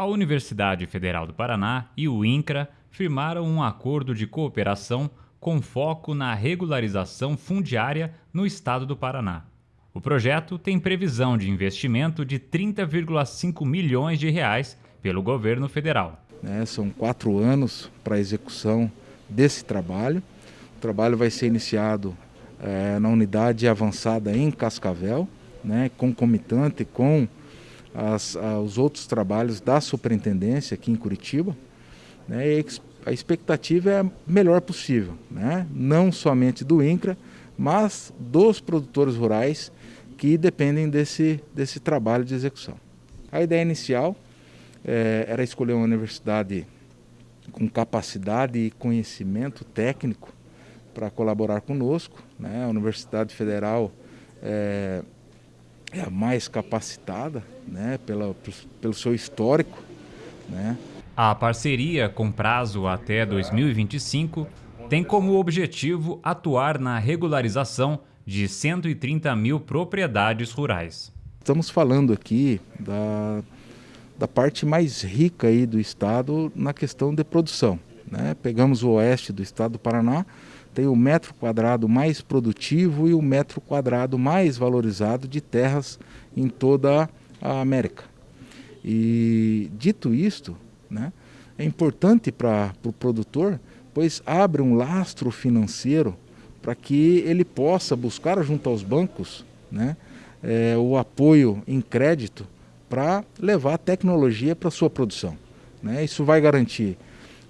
A Universidade Federal do Paraná e o INCRA firmaram um acordo de cooperação com foco na regularização fundiária no estado do Paraná. O projeto tem previsão de investimento de 30,5 milhões de reais pelo governo federal. É, são quatro anos para a execução desse trabalho. O trabalho vai ser iniciado é, na unidade avançada em Cascavel, né, concomitante com as, os outros trabalhos da superintendência aqui em Curitiba. Né, e a expectativa é a melhor possível, né, não somente do INCRA, mas dos produtores rurais que dependem desse, desse trabalho de execução. A ideia inicial é, era escolher uma universidade com capacidade e conhecimento técnico para colaborar conosco. Né? A Universidade Federal é, é a mais capacitada né? Pela, pelo seu histórico. Né? A parceria, com prazo até 2025, tem como objetivo atuar na regularização de 130 mil propriedades rurais. Estamos falando aqui da, da parte mais rica aí do estado na questão de produção. Né? Pegamos o oeste do estado do Paraná, tem o metro quadrado mais produtivo e o metro quadrado mais valorizado de terras em toda a América. E dito isto, né, é importante para o pro produtor, pois abre um lastro financeiro para que ele possa buscar junto aos bancos né, é, o apoio em crédito para levar tecnologia para sua produção. Né? Isso vai garantir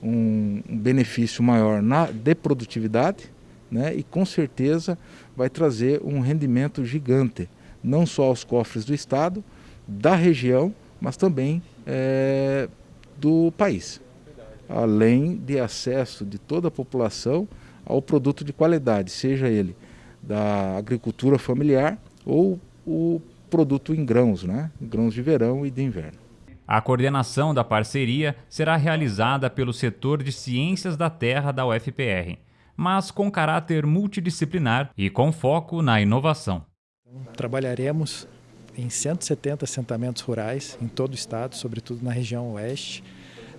um, benefício maior na, de produtividade né? e com certeza vai trazer um rendimento gigante, não só aos cofres do Estado, da região, mas também é, do país. Além de acesso de toda a população ao produto de qualidade, seja ele da agricultura familiar ou o produto em grãos, né? grãos de verão e de inverno. A coordenação da parceria será realizada pelo setor de Ciências da Terra da UFPR, mas com caráter multidisciplinar e com foco na inovação. Trabalharemos em 170 assentamentos rurais em todo o estado, sobretudo na região oeste.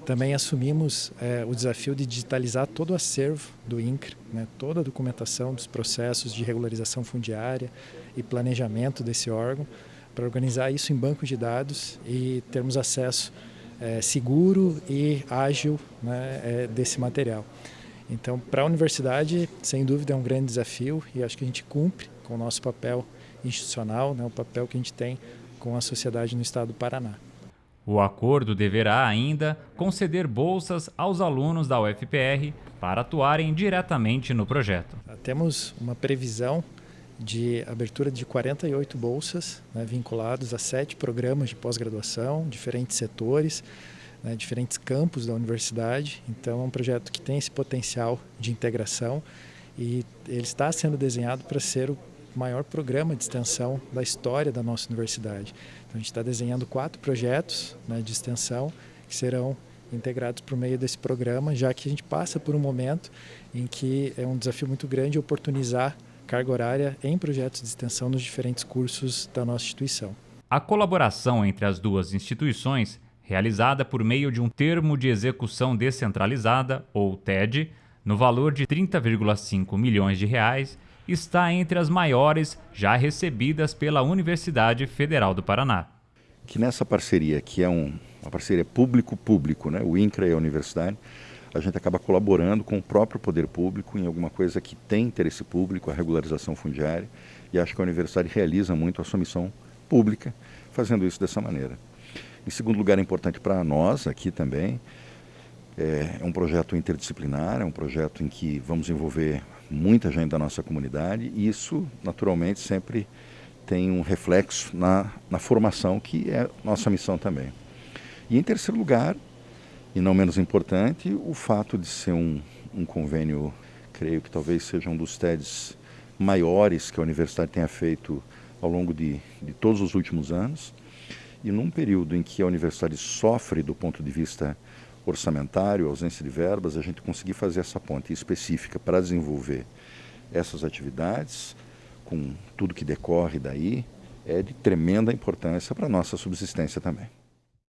Também assumimos é, o desafio de digitalizar todo o acervo do INCRE, né, toda a documentação dos processos de regularização fundiária e planejamento desse órgão, para organizar isso em bancos de dados e termos acesso é, seguro e ágil né, é, desse material. Então, para a universidade, sem dúvida, é um grande desafio e acho que a gente cumpre com o nosso papel institucional, né, o papel que a gente tem com a sociedade no estado do Paraná. O acordo deverá ainda conceder bolsas aos alunos da UFPR para atuarem diretamente no projeto. Temos uma previsão de abertura de 48 bolsas né, vinculados a sete programas de pós-graduação, diferentes setores, né, diferentes campos da universidade. Então é um projeto que tem esse potencial de integração e ele está sendo desenhado para ser o maior programa de extensão da história da nossa universidade. Então a gente está desenhando quatro projetos né, de extensão que serão integrados por meio desse programa, já que a gente passa por um momento em que é um desafio muito grande oportunizar carga horária em projetos de extensão nos diferentes cursos da nossa instituição. A colaboração entre as duas instituições, realizada por meio de um termo de execução descentralizada, ou TED, no valor de 30,5 milhões de reais, está entre as maiores já recebidas pela Universidade Federal do Paraná. Que nessa parceria, que é um, uma parceria público-público, né, o INCRA e a universidade, a gente acaba colaborando com o próprio poder público em alguma coisa que tem interesse público, a regularização fundiária, e acho que a universidade realiza muito a sua missão pública fazendo isso dessa maneira. Em segundo lugar, é importante para nós aqui também, é, é um projeto interdisciplinar, é um projeto em que vamos envolver muita gente da nossa comunidade e isso, naturalmente, sempre tem um reflexo na, na formação, que é nossa missão também. E em terceiro lugar, e não menos importante, o fato de ser um, um convênio, creio que talvez seja um dos TEDs maiores que a universidade tenha feito ao longo de, de todos os últimos anos. E num período em que a universidade sofre do ponto de vista orçamentário, ausência de verbas, a gente conseguir fazer essa ponte específica para desenvolver essas atividades, com tudo que decorre daí, é de tremenda importância para a nossa subsistência também.